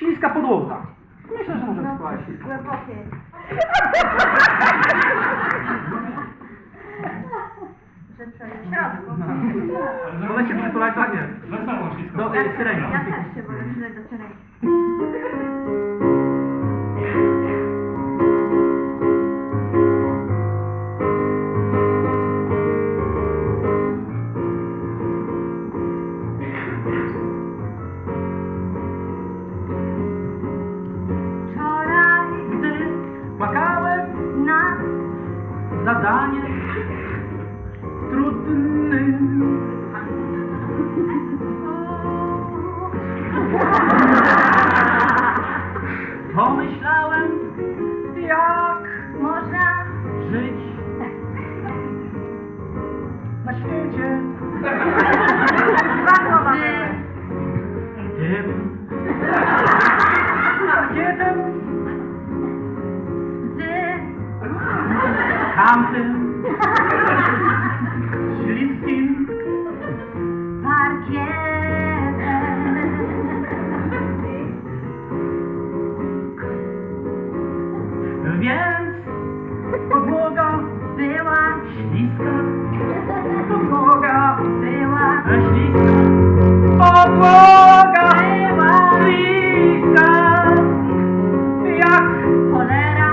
Śliska podłoga. Myślę, że może spróbować śliska. Głębokie. Że przejdzie w środku. Wolę się przytulać, tak nie? Wesoło wszystko. Do y, syreni. Ja też się wolę przydać do syrenki. Zadanie trudnym. Pomyślałem, jak można żyć na świecie tamtym śliskim parkietem. Więc podłoga Była, śliska, podłoga była, śliska, podłoga była śliska, jak cholera,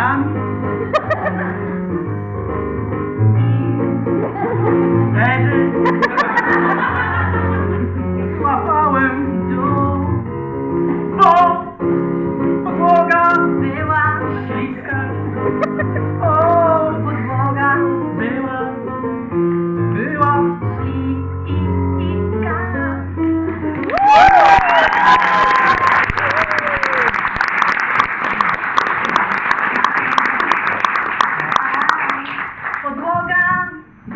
Jan. Gretel.